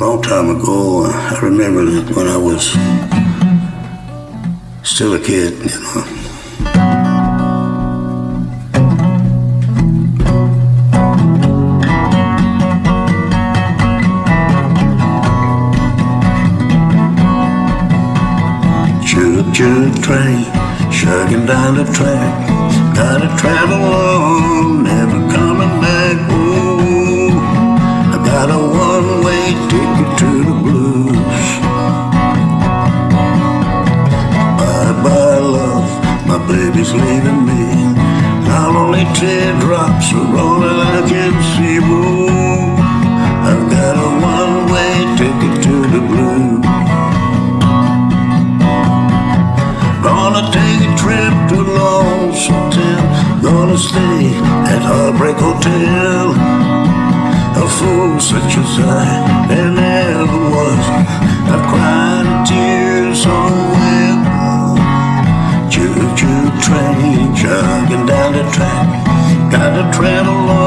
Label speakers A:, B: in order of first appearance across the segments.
A: long time ago. I remember when I was still a kid, you know. Choo choo train, chugging down the track. Gotta travel on, baby's leaving me. Not only teardrops are rolling, I can see. Ooh, I've got a one-way ticket to the blues. Gonna take a trip to Lonesome Town. Gonna stay at Heartbreak Hotel. A fool such as I, there never was. The track. Gotta travel on,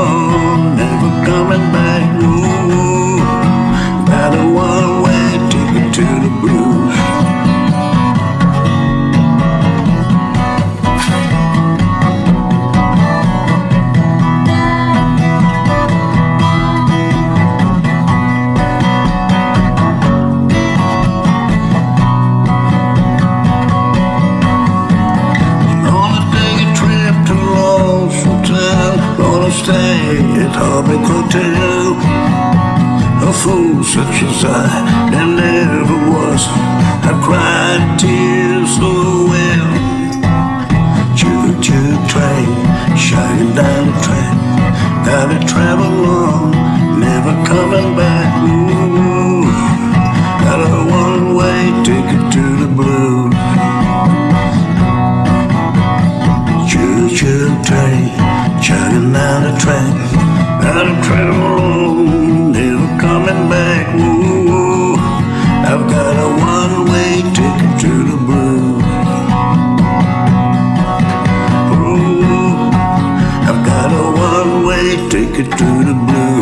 A: stay at Heartbreak Hotel. A fool such as I, there never was. I cried tears so well. Choo choo train, shining down the track. Gotta travel on, ticket to the blue.